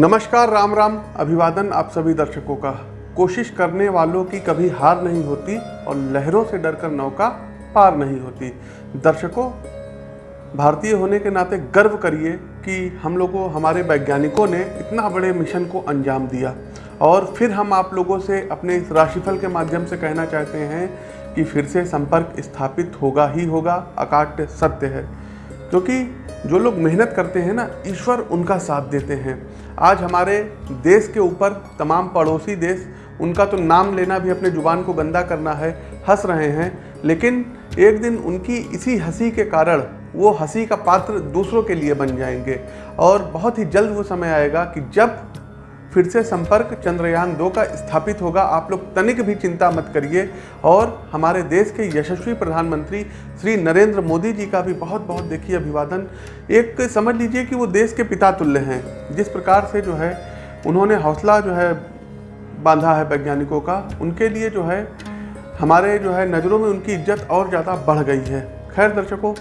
नमस्कार, राम राम। अभिवादन आप सभी दर्शकों का। कोशिश करने वालों की कभी हार नहीं होती और लहरों से डरकर नौका पार नहीं होती। दर्शकों, भारतीय होने के नाते गर्व करिए कि हम लोगों, हमारे वैज्ञानिकों ने इतना बड़े मिशन को अंजाम दिया। और फिर हम आप लोगों से अपने इस राशिफल के माध्यम से कहना चाहते हैं कि फिर से संपर्क स्थापित होगा ही होगा अकाट्य सत्य है। क्योंकि जो लोग मेहनत करते हैं ना, ईश्वर उनका साथ देते हैं। आज हमारे देश के ऊपर, तमाम पड़ोसी देश, उनका तो नाम लेना भी अपने ज़ुबान को गंदा करना है, हंस रहे हैं, लेकिन एक दिन उनकी इसी हँसी के कारण वो हँसी का पात्र दूसरों के लिए बन जाएँगे। और बहुत ही जल्द वो समय आएगा कि जब फिर से संपर्क चंद्रयान दो का स्थापित होगा। आप लोग तनिक भी चिंता मत करिए। और हमारे देश के यशस्वी प्रधानमंत्री श्री नरेंद्र मोदी जी का भी बहुत बहुत देखिए अभिवादन। एक समझ लीजिए कि वो देश के पिता तुल्य हैं। जिस प्रकार से जो है, उन्होंने हौसला जो है बांधा है वैज्ञानिकों का, उनके लिए जो है, हमारे जो है नज़रों में उनकी इज़्ज़त और ज़्यादा बढ़ गई है। खैर दर्शकों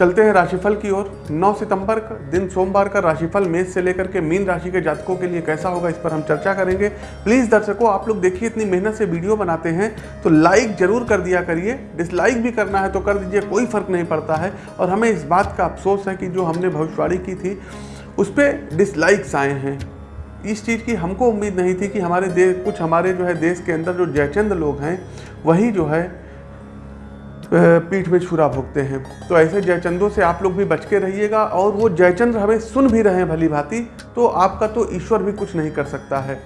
चलते हैं राशिफल की ओर। 9 सितंबर का दिन सोमवार का राशिफल मेष से लेकर के मीन राशि के जातकों के लिए कैसा होगा इस पर हम चर्चा करेंगे। प्लीज़ दर्शकों, आप लोग देखिए, इतनी मेहनत से वीडियो बनाते हैं तो लाइक ज़रूर कर दिया करिए। डिसलाइक भी करना है तो कर दीजिए, कोई फ़र्क नहीं पड़ता है। और हमें इस बात का अफसोस है कि जो हमने भविष्यवाणी की थी, उस पर डिसलाइक्स आए हैं। इस चीज़ की हमको उम्मीद नहीं थी कि हमारे देश कुछ हमारे जो है देश के अंदर जो जयचंद लोग हैं, वही जो है पीठ में छुरा भोगते हैं। तो ऐसे जयचंदों से आप लोग भी बच के रहिएगा और वो जयचंद्र हमें सुन भी रहे हैं भली भांति तो आपका तो ईश्वर भी कुछ नहीं कर सकता है।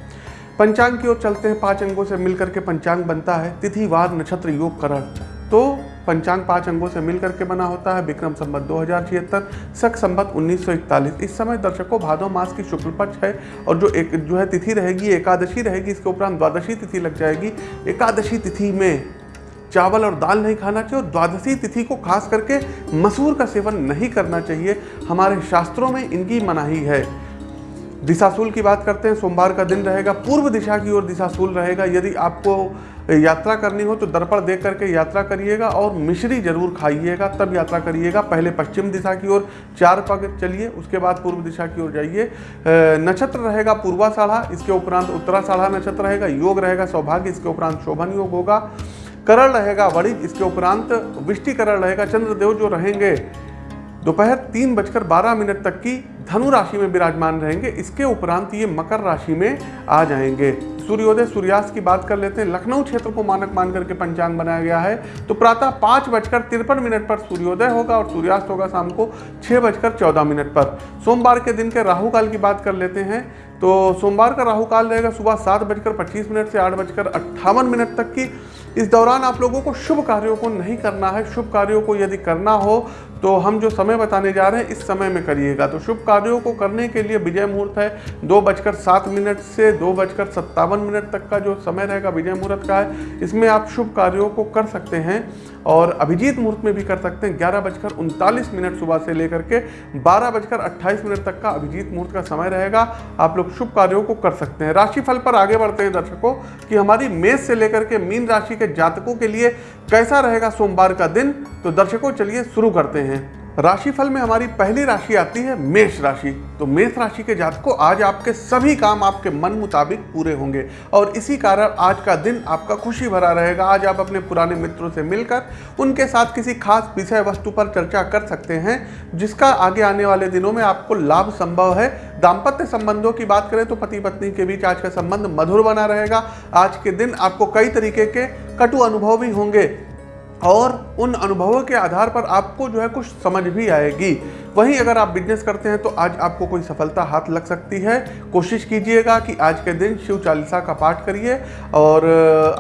पंचांग की ओर चलते हैं, पाँच अंगों से मिलकर के पंचांग बनता है तिथि वार नक्षत्र, योग, करण। तो पंचांग पाँच अंगों से मिलकर के बना होता है, विक्रम संबत दो हज़ार छिहत्तर, सख संबत उन्नीस इस समय दर्शकों भादो मास की शुक्ल पक्ष है और जो एक, जो है तिथि रहेगी, एकादशी रहेगी, इसके उपरांत द्वादशी तिथि लग जाएगी। एकादशी तिथि में चावल और दाल नहीं खाना चाहिए और द्वादशी तिथि को खास करके मसूर का सेवन नहीं करना चाहिए। हमारे शास्त्रों में इनकी मनाही है। दिशाशूल की बात करते हैं, सोमवार का दिन रहेगा, पूर्व दिशा की ओर दिशाशूल रहेगा। यदि आपको यात्रा करनी हो तो दर्पण देख करके यात्रा करिएगा और मिश्री ज़रूर खाइएगा, तब यात्रा करिएगा। पहले पश्चिम दिशा की ओर चार पग चलिए, उसके बाद पूर्व दिशा की ओर जाइए। नक्षत्र रहेगा पूर्वा साढ़ा इसके उपरांत उत्तरा साढ़ा नक्षत्र रहेगा, योग रहेगा, सौभाग्य, इसके उपरांत शोभन योग होगा। करण रहेगा वणिज इसके उपरांत विष्टिकरण रहेगा, चंद्रदेव जो रहेंगे, दोपहर तीन बजकर बारह मिनट तक की धनु राशि में विराजमान रहेंगे, इसके उपरांत ये मकर राशि में आ जाएँगे। सूर्योदय सूर्यास्त की बात कर लेते हैं। लखनऊ क्षेत्र को मानक मान करके पंचांग बनाया गया है। तो प्रातः पाँच बजकर तिरपन मिनट पर सूर्योदय होगा और सूर्यास्त होगा शाम को छः बजकर चौदह मिनट पर। सोमवार के दिन के राहु काल की बात कर लेते हैं। तो सोमवार का राहु काल रहेगा सुबह सात बजकर पच्चीस मिनट से आठ बजकर अट्ठावन मिनट तक की। इस दौरान आप लोगों को शुभ कार्यों को नहीं करना है। शुभ कार्यों को यदि करना हो तो हम जो समय बताने जा रहे हैं, इस समय में करिएगा। तो शुभ कार्यों को करने के लिए विजय मुहूर्त है। दो बजकर सात मिनट से दो बजकर सत्तावन मिनट तक का जो समय रहेगा, विजय मुहूर्त का है, इसमें आप शुभ कार्यों को कर सकते हैं और अभिजीत मुहूर्त में भी कर सकते हैं। ग्यारह बजकर उनतालीस मिनट सुबह से लेकर के बारह बजकर अट्ठाईस मिनट तक का अभिजीत मुहूर्त का समय रहेगा। आप लोग शुभ कार्यों को कर सकते हैं। राशिफल पर आगे बढ़ते हैं दर्शकों कि हमारी मेष से लेकर के मीन राशि के जातकों के लिए कैसा रहेगा सोमवार का दिन? तो दर्शकों, चलिए शुरू करते हैं। राशिफल में हमारी पहली राशि आती है मेष राशि। तो मेष राशि के जातकों, आज आपके सभी काम आपके मन मुताबिक पूरे होंगे और इसी कारण आज का दिन आपका खुशी भरा रहेगा। आज आप अपने पुराने मित्रों से मिलकर उनके साथ किसी खास विषय वस्तु पर चर्चा कर सकते हैं, जिसका आगे आने वाले दिनों में आपको लाभ संभव है। दाम्पत्य संबंधों की बात करें तो पति पत्नी के बीच आज का संबंध मधुर बना रहेगा। आज के दिन आपको कई तरीके के कटु अनुभव भी होंगे। और उन अनुभवों के आधार पर आपको जो है कुछ समझ भी आएगी। वहीं अगर आप बिज़नेस करते हैं तो आज आपको कोई सफलता हाथ लग सकती है। कोशिश कीजिएगा कि आज के दिन शिव चालीसा का पाठ करिए। और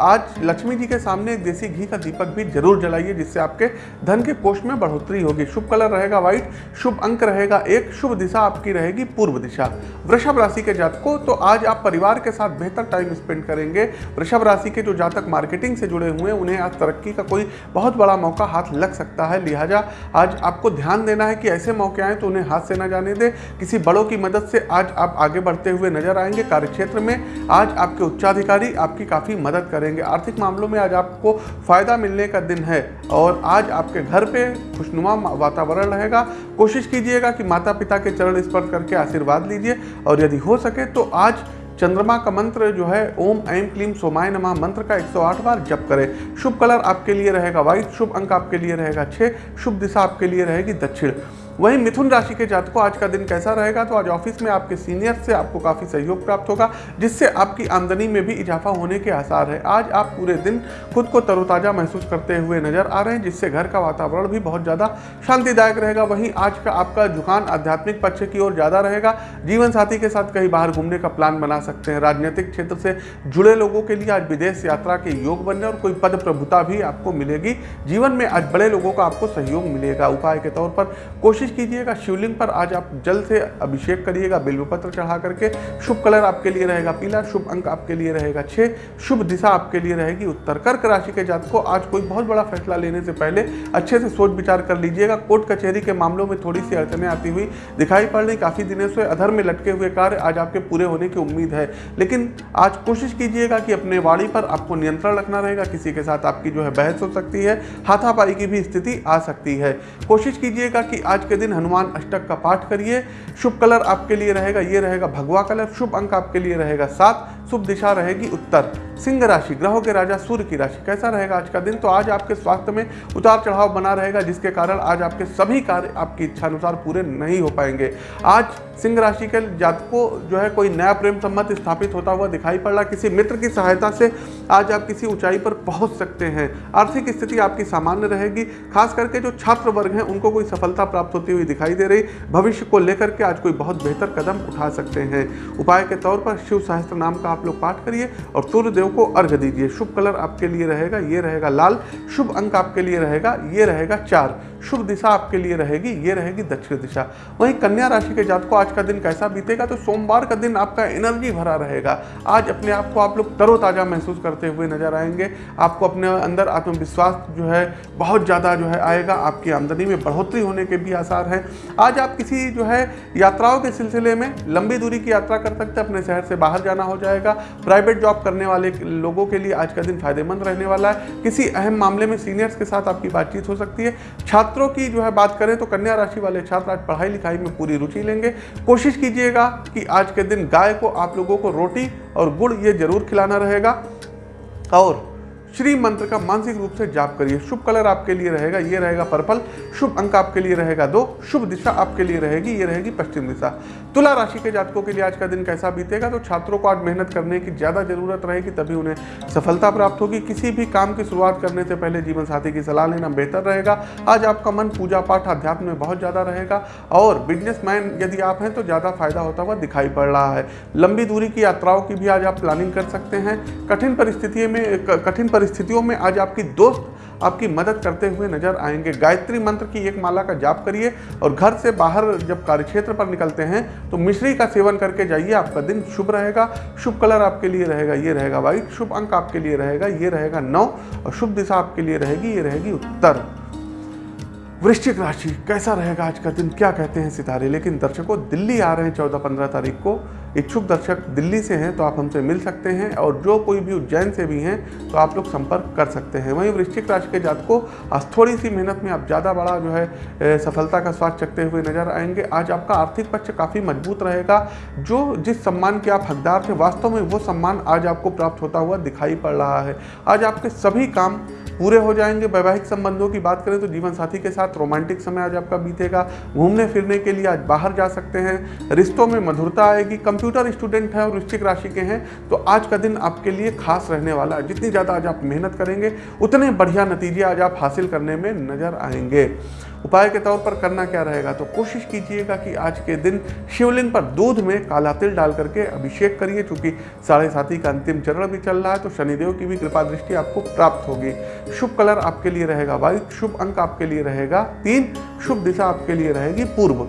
आज लक्ष्मी जी के सामने एक देसी घी का दीपक भी ज़रूर जलाइए, जिससे आपके धन के कोष में बढ़ोतरी होगी। शुभ कलर रहेगा व्हाइट शुभ अंक रहेगा एक, शुभ दिशा आपकी रहेगी पूर्व दिशा। वृषभ राशि के जातकों तो आज आप परिवार के साथ बेहतर टाइम स्पेंड करेंगे। वृषभ राशि के जो जातक मार्केटिंग से जुड़े हुए हैं, उन्हें आज तरक्की का कोई बहुत बड़ा मौका हाथ लग सकता है। लिहाजा आज आपको ध्यान देना है कि ऐसे मौके आए तो उन्हें हाथ से ना जाने दें। किसी बड़ों की मदद से आज आप आगे बढ़ते हुए नज़र आएँगे। कार्यक्षेत्र में आज आपके उच्चाधिकारी आपकी काफ़ी मदद करेंगे। आर्थिक मामलों में आज आपको फ़ायदा मिलने का दिन है और आज आपके घर पे खुशनुमा वातावरण रहेगा। कोशिश कीजिएगा कि माता पिता के चरण स्पर्श करके आशीर्वाद लीजिए और यदि हो सके तो आज चंद्रमा का मंत्र जो है, ओम ऐम क्लीम सोमाय नमः मंत्र का 108 बार जप करें। शुभ कलर आपके लिए रहेगा, व्हाइट शुभ अंक आपके लिए रहेगा छः शुभ दिशा आपके लिए रहेगी दक्षिण। वहीं मिथुन राशि के जातकों, आज का दिन कैसा रहेगा? तो आज ऑफ़िस में आपके सीनियर से आपको काफ़ी सहयोग प्राप्त होगा, जिससे आपकी आमदनी में भी इजाफा होने के आसार है। आज आप पूरे दिन खुद को तरोताज़ा महसूस करते हुए नज़र आ रहे हैं, जिससे घर का वातावरण भी बहुत ज़्यादा शांतिदायक रहेगा। वहीं आज का आपका झुकान आध्यात्मिक पक्ष की ओर ज़्यादा रहेगा। जीवन साथी के साथ कहीं बाहर घूमने का प्लान बना सकते हैं। राजनीतिक क्षेत्र से जुड़े लोगों के लिए आज विदेश यात्रा के योग बनने और कोई पद प्रभुता भी आपको मिलेगी। जीवन में आज बड़े लोगों का आपको सहयोग मिलेगा। उपाय के तौर पर कोशिश कोशिश कीजिएगा, शिवलिंग पर आज आप जल से अभिषेक करिएगा, बिल्वपत्र चढ़ा करके, शुभ कलर आपके लिए रहेगा, पीला शुभ अंक आपके लिए रहेगा छः शुभ दिशा आपके लिए रहेगी, उत्तर कर्क राशि के जात को आज कोई बहुत बड़ा फैसला लेने से पहले अच्छे से सोच विचार कर लीजिएगा। कोर्ट कचहरी के मामलों में थोड़ी सी अड़चने आती हुई दिखाई पड़ रही, काफ़ी दिनों से अधर में लटके हुए कार्य आज आपके पूरे होने की उम्मीद है। लेकिन आज कोशिश कीजिएगा कि अपने वाड़ी पर आपको नियंत्रण रखना रहेगा, किसी के साथ आपकी जो है बहस हो सकती है, हाथापाई की भी स्थिति आ सकती है। कोशिश कीजिएगा कि आज के के दिन हनुमान अष्टक का पाठ करिए। शुभ कलर आपके लिए रहेगा, ये रहेगा भगवा कलर, शुभ अंक आपके लिए रहेगा सात। शुभ दिशा रहेगी उत्तर। सिंह राशि, ग्रहों के राजा सूर्य की राशि, कैसा रहेगा आज का दिन? तो आज आपके स्वास्थ्य में उतार चढ़ाव बना रहेगा, जिसके कारण आज आपके सभी कार्य आपकी इच्छा अनुसार पूरे नहीं हो पाएँगे। आज सिंह राशि के जातकों जो है, कोई नया प्रेम संबंध स्थापित होता हुआ दिखाई पड़ रहा किसी मित्र की सहायता से आज आप किसी ऊंचाई पर पहुँच सकते हैं। आर्थिक स्थिति आपकी सामान्य रहेगी, खास करके जो छात्र वर्ग हैं, उनको कोई सफलता प्राप्त होती हुई दिखाई दे रही। भविष्य को लेकर के आज कोई बहुत बेहतर कदम उठा सकते हैं। उपाय के तौर पर शिव सहस्त्र नाम का आप लोग पाठ करिए और सूर्य देव को अर्घ दीजिए। शुभ कलर आपके लिए रहेगा, ये रहेगा लाल। शुभ अंक आपके लिए रहेगा, ये रहेगा चार। शुभ दिशा आपके लिए रहेगी, ये रहेगी दक्षिण दिशा। वहीं कन्या राशि के जात को आज का दिन कैसा बीतेगा? तो सोमवार का दिन आपका एनर्जी भरा रहेगा। आज अपने आप को आप लोग तरोताज़ा महसूस करते हुए नज़र आएँगे। आपको अपने अंदर आत्मविश्वास जो है, बहुत ज़्यादा जो है आएगा। आपकी आमदनी में बढ़ोतरी होने के भी आसार हैं। आज आप किसी जो है यात्राओं के सिलसिले में लंबी दूरी की यात्रा कर सकते हैं। अपने शहर से बाहर जाना हो जाएगा। प्राइवेट जॉब करने वाले लोगों के लिए आज का दिन फ़ायदेमंद रहने वाला है। किसी अहम मामले में सीनियर्स के साथ आपकी बातचीत हो सकती है। छात्रों की जो है बात करें तो कन्या राशि वाले छात्र आज पढ़ाई लिखाई में पूरी रुचि लेंगे। कोशिश कीजिएगा कि आज के दिन गाय को आप लोगों को रोटी और गुड़ ये ज़रूर खिलाना रहेगा। और श्री मंत्र का मानसिक रूप से जाप करिए। शुभ कलर आपके लिए रहेगा, ये रहेगा पर्पल। शुभ अंक आपके लिए रहेगा दो। शुभ दिशा आपके लिए रहेगी, ये रहेगी पश्चिम दिशा। तुला राशि के जातकों के लिए आज का दिन कैसा बीतेगा? तो छात्रों को आज मेहनत करने की ज़्यादा ज़रूरत रहेगी, तभी उन्हें सफलता प्राप्त होगी। किसी भी काम की शुरुआत करने से पहले जीवन साथी की सलाह लेना बेहतर रहेगा। आज आपका मन पूजा पाठ अध्यात्म में बहुत ज़्यादा रहेगा और बिजनेसमैन यदि आप हैं तो ज़्यादा फ़ायदा होता हुआ दिखाई पड़ रहा है। लंबी दूरी की यात्राओं की भी आज आप प्लानिंग कर सकते हैं। कठिन परिस्थितियों में कठिन परिस्थितियों में आज आपकी दोस्त आपकी मदद करते हुए नज़र आएँगे। गायत्री मंत्र की एक माला का जाप करिए और घर से बाहर जब कार्यक्षेत्र पर निकलते हैं तो मिश्री का सेवन करके जाइए। आपका दिन शुभ रहेगा। शुभ कलर आपके लिए रहेगा, ये रहेगा वाइट। शुभ अंक आपके लिए रहेगा, ये रहेगा नौ। और शुभ दिशा आपके लिए रहेगी, ये रहेगी उत्तर। वृश्चिक राशि, कैसा रहेगा आज का दिन? क्या कहते हैं सितारे? लेकिन दर्शकों, दिल्ली आ रहे हैं चौदह पंद्रह तारीख को। इच्छुक दर्शक दिल्ली से हैं तो आप हमसे मिल सकते हैं और जो कोई भी उज्जैन से भी हैं तो आप लोग संपर्क कर सकते हैं। वहीं वृश्चिक राशि के जात को आज थोड़ी सी मेहनत में आप ज़्यादा बड़ा जो है सफलता का स्वाद चकते हुए नज़र आएँगे। आज आपका आर्थिक पक्ष काफ़ी मज़बूत रहेगा। जो जिस सम्मान के आप हकदार थे, वास्तव में वो सम्मान आज आपको प्राप्त होता हुआ दिखाई पड़ रहा है। आज आपके सभी काम पूरे हो जाएँगे। वैवाहिक संबंधों की बात करें तो जीवन साथी के साथ रोमांटिक समय आज आपका बीतेगा। घूमने फिरने के लिए आज बाहर जा सकते हैं। रिश्तों में मधुरता आएगी। कंप्यूटर स्टूडेंट हैं और वृश्चिक राशि के हैं। तो आज का दिन आपके लिए खास रहने वाला है। जितनी ज़्यादा आज आप मेहनत करेंगे, उतने बढ़िया नतीजे आज आप हासिल करने में नज़र आएँगे। उपाय के तौर पर करना क्या रहेगा? तो कोशिश कीजिएगा कि आज के दिन शिवलिंग पर दूध में काला तिल डाल करके अभिषेक करिए, चूँकि साढ़े साथी का अंतिम चरण भी चल रहा है तो शनिदेव की भी कृपा दृष्टि आपको प्राप्त होगी। शुभ कलर आपके लिए रहेगा वाइट शुभ अंक आपके लिए रहेगा तीन, शुभ दिशा आपके लिए रहेगी पूर्व।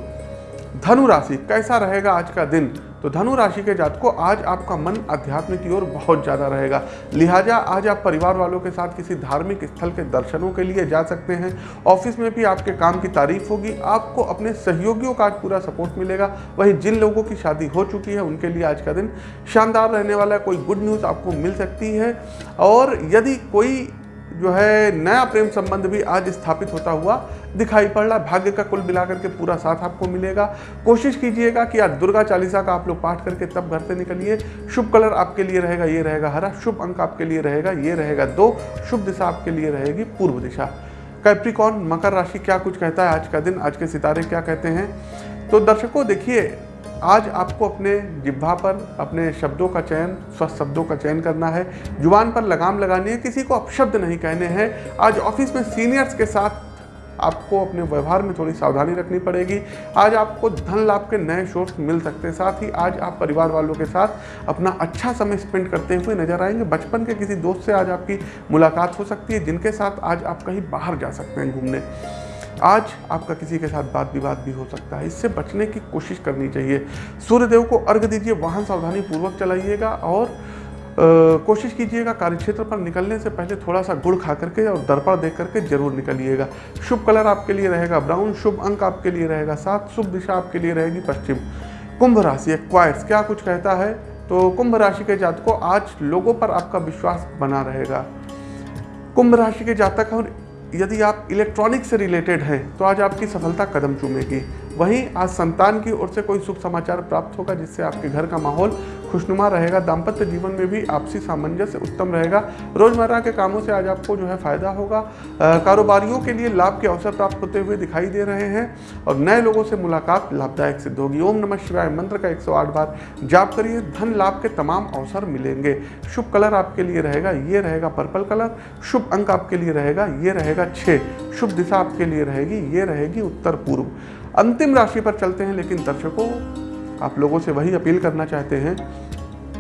धनु राशि, कैसा रहेगा आज का दिन? तो धनु राशि के जात को आज आपका मन अध्यात्म की ओर बहुत ज़्यादा रहेगा। लिहाजा आज आप परिवार वालों के साथ किसी धार्मिक स्थल के दर्शनों के लिए जा सकते हैं। ऑफ़िस में भी आपके काम की तारीफ़ होगी, आपको अपने सहयोगियों का आज पूरा सपोर्ट मिलेगा। वही जिन लोगों की शादी हो चुकी है, उनके लिए आज का दिन शानदार रहने वाला है। कोई गुड न्यूज़ आपको मिल सकती है। और यदि कोई जो है नया प्रेम संबंध भी आज स्थापित होता हुआ दिखाई पड़ रहा है। भाग्य का कुल मिलाकर के पूरा साथ आपको मिलेगा। कोशिश कीजिएगा कि आज दुर्गा चालीसा का आप लोग पाठ करके तब घर से निकलिए। शुभ कलर आपके लिए रहेगा, ये रहेगा हरा। शुभ अंक आपके लिए रहेगा, ये रहेगा दो। शुभ दिशा आपके लिए रहेगी पूर्व दिशा। कैप्रिकॉन मकर राशि क्या कुछ कहता है आज का दिन? आज के सितारे क्या कहते हैं? तो दर्शकों, देखिए, आज आपको अपने जिब्भा पर, अपने शब्दों का चयन, स्वस्थ शब्दों का चयन करना है। ज़ुबान पर लगाम लगानी है, किसी को अपशब्द नहीं कहने हैं। आज ऑफ़िस में सीनियर्स के साथ आपको अपने व्यवहार में थोड़ी सावधानी रखनी पड़ेगी। आज आपको धन लाभ के नए सोर्स मिल सकते हैं। साथ ही आज आप परिवार वालों के साथ अपना अच्छा समय स्पेंड करते हुए नज़र आएँगे। बचपन के किसी दोस्त से आज आपकी मुलाकात हो सकती है, जिनके साथ आज आप कहीं बाहर जा सकते हैं घूमने। आज आपका किसी के साथ बात विवाद भी हो सकता है। इससे बचने की कोशिश करनी चाहिए। सूर्यदेव को अर्घ दीजिए, वाहन सावधानी पूर्वक चलाइएगा और कोशिश कीजिएगा कार्यक्षेत्र पर निकलने से पहले थोड़ा सा गुड़ खा करके और दर्पण देख करके ज़रूर निकलिएगा। शुभ कलर आपके लिए रहेगा, ब्राउन, शुभ अंक आपके लिए रहेगा, सात शुभ दिशा आपके लिए रहेगी पश्चिम। कुंभ राशि एक्वायर्स क्या कुछ कहता है? तो कुंभ राशि के जातकों, आज लोगों पर आपका विश्वास बना रहेगा। कुंभ राशि के जातक और यदि आप इलेक्ट्रॉनिक से रिलेटेड हैं तो आज आपकी सफलता कदम चूमेगी। वहीं आज संतान की ओर से कोई शुभ समाचार प्राप्त होगा जिससे आपके घर का माहौल खुशनुमा रहेगा, दाम्पत्य जीवन में भी आपसी सामंजस्य उत्तम रहेगा। रोज़मर्रा के कामों से आज आपको जो है फ़ायदा होगा। कारोबारियों के लिए लाभ के अवसर प्राप्त होते हुए दिखाई दे रहे हैं और नए लोगों से मुलाकात लाभदायक सिद्ध होगी। ओम नमः शिवाय, मंत्र का 108 बार जाप करिए, धन लाभ के तमाम अवसर मिलेंगे। शुभ कलर आपके लिए रहेगा, ये रहेगा पर्पल कलर। शुभ अंक आपके लिए रहेगा, ये रहेगा छः शुभ दिशा आपके लिए रहेगी, ये रहेगी उत्तर पूर्व। अंतिम राशि पर चलते हैं, लेकिन दर्शकों, आप लोगों से वही अपील करना चाहते हैं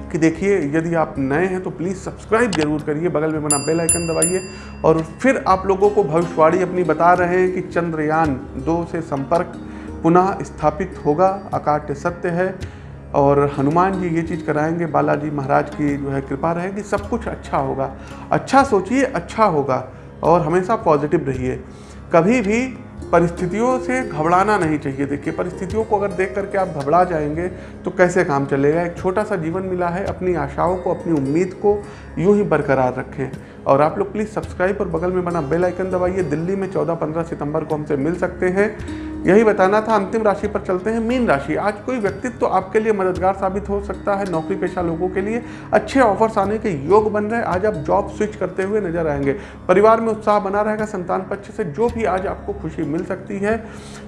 कि देखिए, यदि आप नए हैं तो प्लीज़ सब्सक्राइब ज़रूर करिए, बगल में बना बेल आइकन दबाइए और फिर आप लोगों को भविष्यवाणी अपनी बता रहे हैं कि चंद्रयान दो से संपर्क पुनः स्थापित होगा, अकाट्य सत्य है और हनुमान जी ये चीज़ कराएँगे, बालाजी महाराज की जो है कृपा रहेगी, सब कुछ अच्छा होगा। अच्छा सोचिए अच्छा होगा और हमेशा पॉजिटिव रहिए। कभी भी परिस्थितियों से घबराना नहीं चाहिए। देखिए, परिस्थितियों को अगर देख करके आप घबरा जाएँगे तो कैसे काम चलेगा? एक छोटा सा जीवन मिला है। अपनी आशाओं को, अपनी उम्मीद को यूँ ही बरकरार रखें। और आप लोग प्लीज़ सब्सक्राइब और बगल में बना बेल आइकन दबाइए। दिल्ली में 14-15 सितंबर को हमसे मिल सकते हैं। यही बताना था, अंतिम राशि पर चलते हैं, मीन राशि। आज कोई व्यक्तित्व तो आपके लिए मददगार साबित हो सकता है नौकरी पेशा लोगों के लिए। अच्छे ऑफर्स आने के योग बन रहे हैं। आज आप जॉब स्विच करते हुए नज़र आएँगे। परिवार में उत्साह बना रहेगा, संतान पक्ष से जो भी आज आपको खुशी मिल सकती है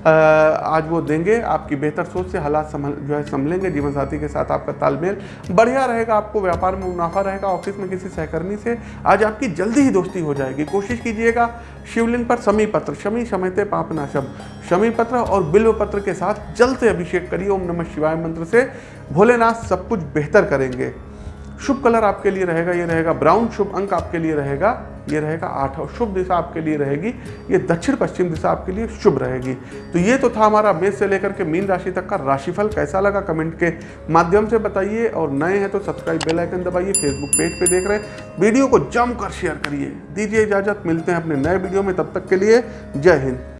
आज वो देंगे। आपकी बेहतर सोच से हालात संभल, जो है, संभलेंगे। जीवन साथी के साथ आपका तालमेल बढ़िया रहेगा, आपको व्यापार में मुनाफा रहेगा, ऑफ़िस में किसी सहकर्मी से। आज आपकी जल्दी ही दोस्ती हो जाएगी। कोशिश कीजिएगा शिवलिंग पर शमी पत्र शमी शमयते पापनाशम। शमी पत्र और बिल्व पत्र के साथ जल से अभिषेक करिए। ओम नमः शिवाय मंत्र से भोलेनाथ सब कुछ बेहतर करेंगे। शुभ कलर आपके लिए रहेगा, ये रहेगा ब्राउन, शुभ अंक आपके लिए रहेगा, ये रहेगा आठ और शुभ दिशा आपके लिए रहेगी, ये दक्षिण पश्चिम दिशा आपके लिए शुभ रहेगी। तो ये तो था हमारा मेष से लेकर के मीन राशि तक का राशिफल, कैसा लगा कमेंट के माध्यम से बताइए, और नए हैं तो सब्सक्राइब बेल आइकन दबाइए, फेसबुक पेज पे देख रहे हैं। वीडियो को जमकर शेयर करिए, दीजिए इजाज़त, मिलते हैं अपने नए वीडियो में, तब तक के लिए जय हिंद।